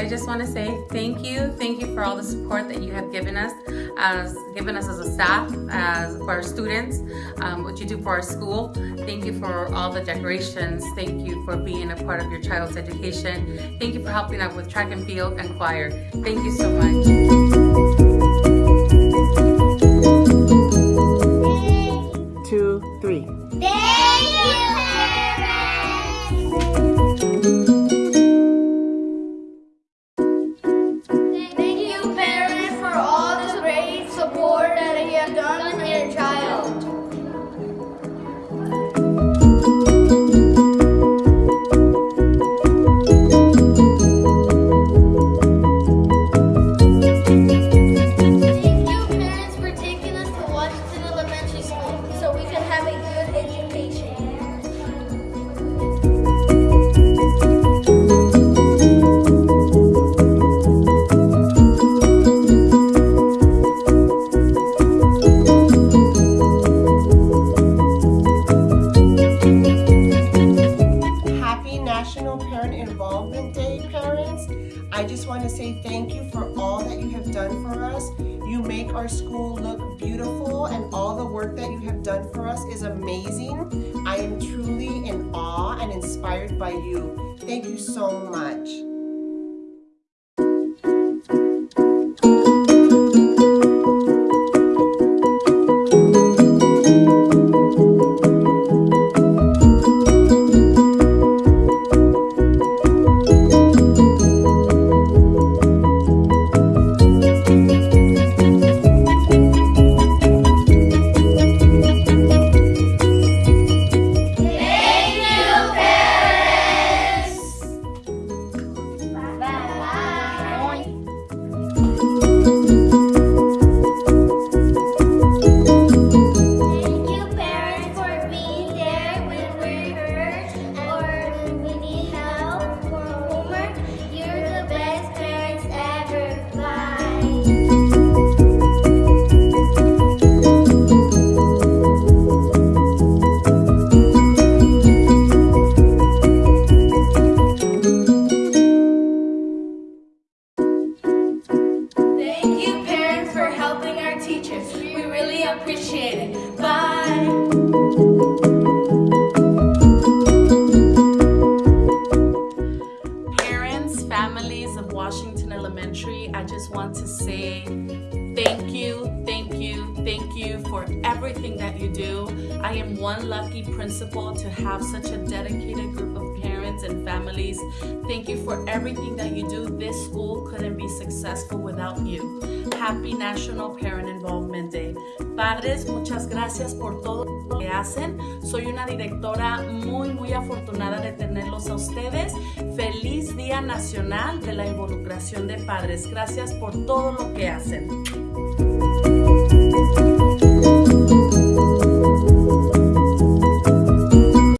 I just want to say thank you. Thank you for all the support that you have given us, as given us as a staff, as for our students, um, what you do for our school. Thank you for all the decorations. Thank you for being a part of your child's education. Thank you for helping out with track and field and choir. Thank you so much. Involvement Day, parents. I just want to say thank you for all that you have done for us. You make our school look beautiful and all the work that you have done for us is amazing. I am truly in awe and inspired by you. Thank you so much. Appreciate it. Bye. Parents, families of Washington Elementary, I just want to say thank you, thank you, thank you for everything that you do. I am one lucky principal to have such a dedicated families. Thank you for everything that you do. This school couldn't be successful without you. Happy National Parent Involvement Day. Padres, muchas gracias por todo lo que hacen. Soy una directora muy, muy afortunada de tenerlos a ustedes. Feliz Día Nacional de la Involucración de Padres. Gracias por todo lo que hacen.